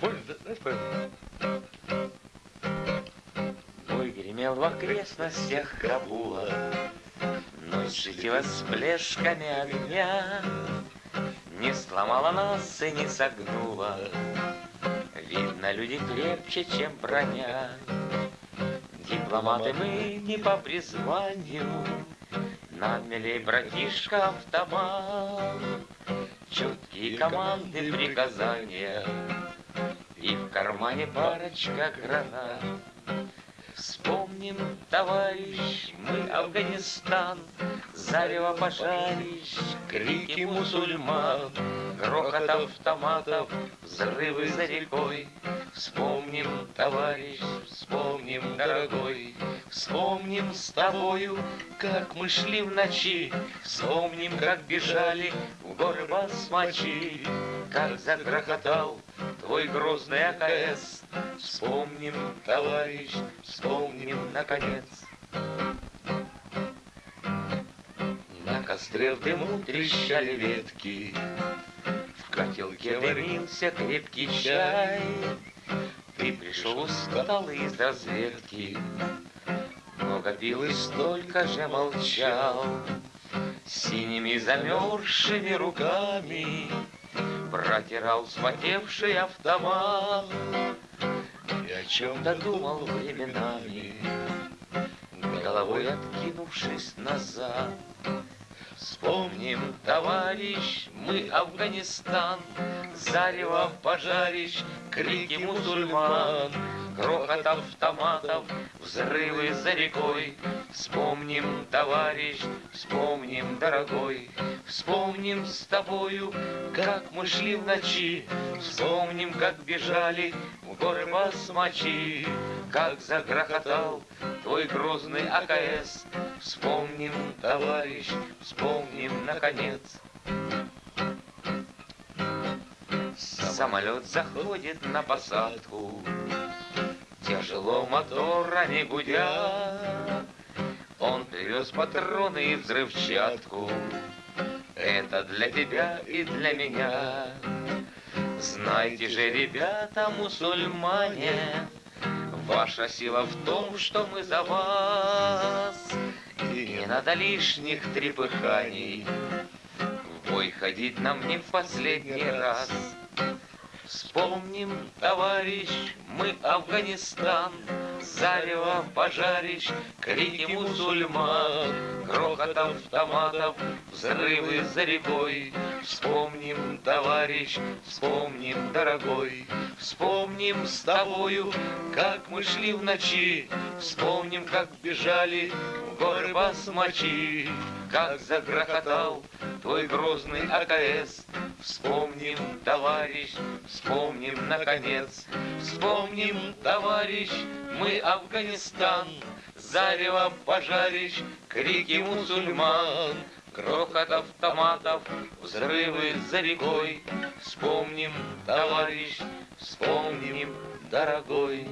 Понял? Да, да, понял. Бой гремел в окрестностях Кабула, Ночь светила с плешками огня, Не сломала нас и не согнула, Видно, люди крепче, чем броня. Дипломаты мы не по призванию, Нам милей братишка автомат, Четкие команды, приказания, И в кармане парочка гранат. Вспомним, товарищ, мы Афганистан, Зарево пожарищ, крики мусульман, Грохот автоматов, взрывы за рекой. Вспомним, товарищ, вспомним, дорогой, Вспомним с тобою, как мы шли в ночи, Вспомним, как бежали в горы басмачи, Как загрохотал твой грозный АКС. Вспомним, товарищ, вспомним, наконец. На костре в дыму трещали ветки, В котелке дымился крепкий чай. Ты пришел усталый из разведки, Много пил и столько же молчал. Синими замерзшими руками Протирал вспотевший автомат И о чем-то думал временами Головой откинувшись назад Вспомним, товарищ, мы Афганистан, Зарево пожарищ, крики мусульман, Грохот автоматов, взрывы за рекой. Вспомним, товарищ, вспомним, дорогой, Вспомним с тобою, как мы шли в ночи, Вспомним, как бежали в горы басмачи, Как загрохотал твой грозный АКС. Вспомним, товарищ, вспомним, наконец. Самолет заходит на посадку, Тяжело моторами гудя, Он привез патроны и взрывчатку, Это для тебя и для меня. Знайте же, ребята, мусульмане, Ваша сила в том, что мы за вас, И не надо лишних трепыханий, В бой ходить нам не в последний раз. Вспомним, товарищ, мы Афганистан, Зарево пожарищ, крики мусульман, Грохот автоматов, взрывы за рекой. Вспомним, товарищ, вспомним, дорогой, Вспомним с тобою, как мы шли в ночи, Вспомним, как бежали в горы басмачи, Как загрохотал твой грозный АКС. Вспомним, товарищ, вспомним, наконец, Вспомним, товарищ, мы Афганистан, Зарево пожарищ, крики мусульман, Грохот автоматов, взрывы за рекой. Вспомним, товарищ, вспомним, дорогой.